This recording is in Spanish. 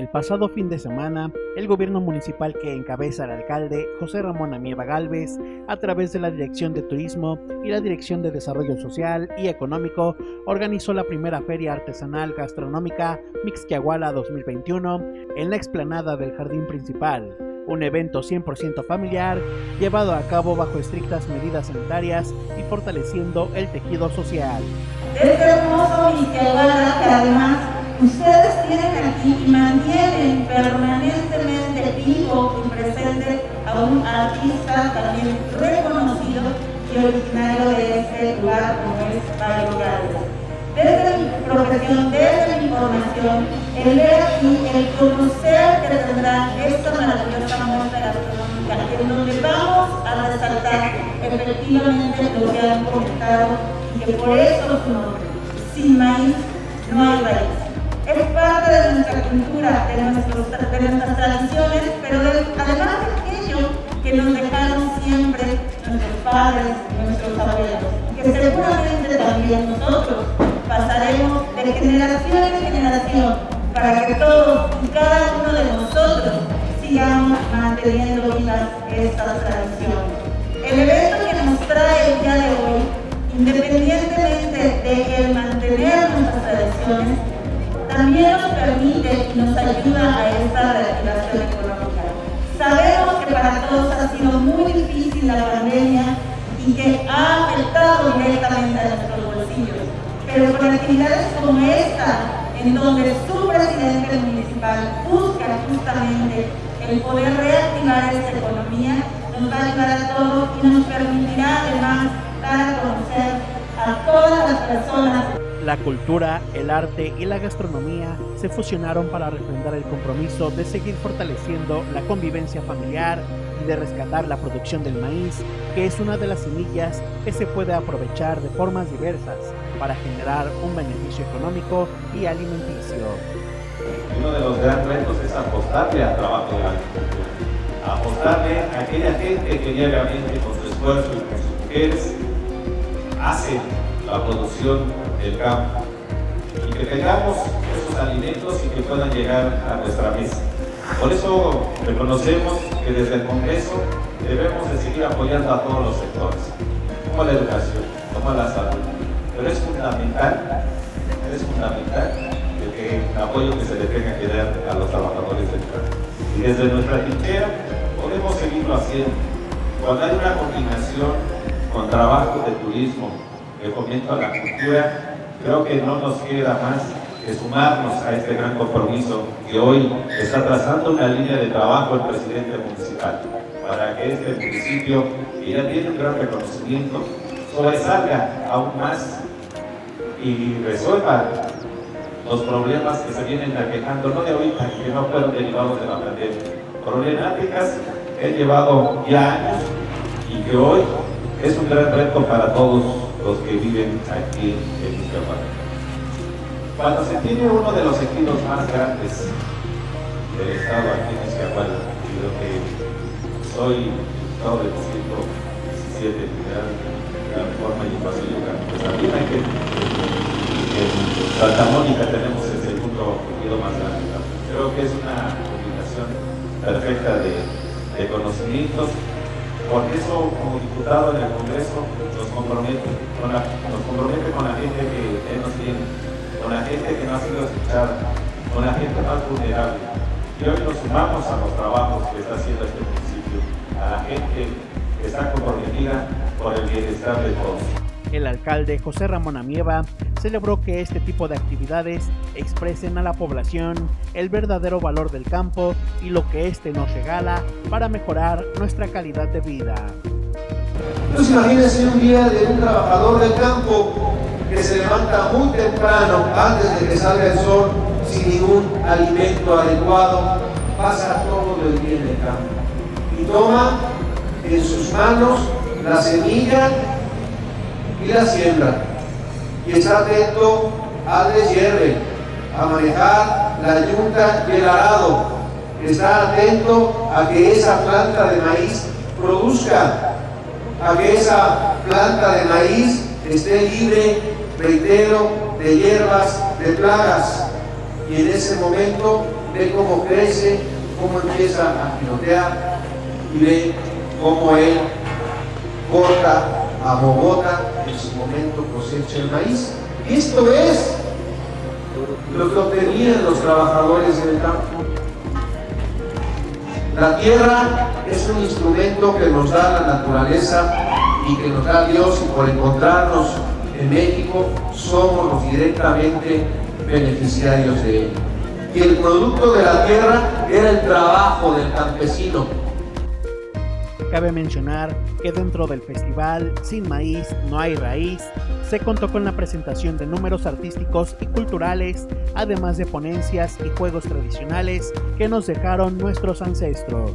El pasado fin de semana, el gobierno municipal que encabeza el alcalde José Ramón Amieva Galvez, a través de la Dirección de Turismo y la Dirección de Desarrollo Social y Económico, organizó la primera feria artesanal gastronómica Mixquiahuala 2021 en la explanada del jardín principal, un evento 100% familiar llevado a cabo bajo estrictas medidas sanitarias y fortaleciendo el tejido social. Este hermoso que además ustedes tienen aquí y mantienen permanentemente vivo y presente a un artista también reconocido y originario de este lugar como es Mario Gálvez. Desde mi profesión, desde mi formación, el ver aquí, el conocer que tendrá esta maravillosa muestra gastronómica, en donde vamos a resaltar efectivamente lo que han comentado y que por eso su nombre, sin maíz no hay raíz es parte de nuestra cultura, de, nuestras tradiciones, pero además de aquello que nos dejaron siempre nuestros padres, nuestros abuelos, que seguramente también nosotros pasaremos de generación en generación para que todos y cada uno de nosotros sigamos manteniendo vivas estas tradiciones. El evento que nos trae el día de hoy, independientemente de el mantener nuestras tradiciones, también nos permite y nos ayuda a esta reactivación económica. Sabemos que para todos ha sido muy difícil la pandemia y que ha afectado directamente a nuestros bolsillos, pero con actividades como esta, en donde su presidente municipal busca justamente el poder reactivar esta economía, nos va a ayudar a todos y nos permitirá además dar a conocer a todas las personas la cultura, el arte y la gastronomía se fusionaron para refrendar el compromiso de seguir fortaleciendo la convivencia familiar y de rescatar la producción del maíz, que es una de las semillas que se puede aprovechar de formas diversas para generar un beneficio económico y alimenticio. Uno de los grandes retos es apostarle al trabajo de la agricultura, apostarle a aquella gente que diariamente con su esfuerzo y con sus mujeres hace la producción del campo y que tengamos esos alimentos y que puedan llegar a nuestra mesa. Por eso reconocemos que desde el Congreso debemos de seguir apoyando a todos los sectores, como la educación, como la salud, pero es fundamental, es fundamental el, apoyo que se le tenga que dar a los trabajadores del campo. Y desde nuestra trinchera podemos seguirlo haciendo. Cuando hay una combinación con trabajo de turismo, fomento a la cultura, creo que no nos queda más que sumarnos a este gran compromiso que hoy está trazando una línea de trabajo el presidente municipal para que este municipio, que ya tiene un gran reconocimiento, sobresalga aún más y resuelva los problemas que se vienen aquejando, no de ahorita, que no fueron derivados de la pandemia. Problemáticas que han llevado ya años y que hoy es un gran reto para todos los que viven aquí en Iztapalapa. Cuando se tiene uno de los ejidos más grandes del estado aquí en Iztapalapa, y lo que soy estado del 117 de la reforma y Pasilluca, pues también hay que en Santa Mónica tenemos el segundo ejido más grande. Creo que es una combinación perfecta de, de conocimientos por eso, como diputado en el Congreso, nos compromete con la, gente que él nos tiene, con la gente que no ha sido escuchada, con la gente más vulnerable. Y hoy nos sumamos a los trabajos que está haciendo este municipio, a la gente que está comprometida por el bienestar de todos. El alcalde José Ramón Amieva celebró que este tipo de actividades expresen a la población el verdadero valor del campo y lo que éste nos regala para mejorar nuestra calidad de vida. Entonces imagínense un día de un trabajador del campo que se levanta muy temprano antes de que salga el sol sin ningún alimento adecuado, pasa todo el día en el campo y toma en sus manos la semilla la siembra. Y está atento al deshierve, a manejar la yunta y el arado. Está atento a que esa planta de maíz produzca, a que esa planta de maíz esté libre, reitero, de hierbas, de plagas. Y en ese momento ve cómo crece, cómo empieza a pilotear y ve cómo él corta a Bogotá, en su momento cosecha el maíz. Esto es lo que obtenían los trabajadores del campo. La tierra es un instrumento que nos da la naturaleza y que nos da Dios y por encontrarnos en México somos directamente beneficiarios de él. Y el producto de la tierra era el trabajo del campesino. Cabe mencionar que dentro del festival Sin Maíz No Hay Raíz se contó con la presentación de números artísticos y culturales, además de ponencias y juegos tradicionales que nos dejaron nuestros ancestros.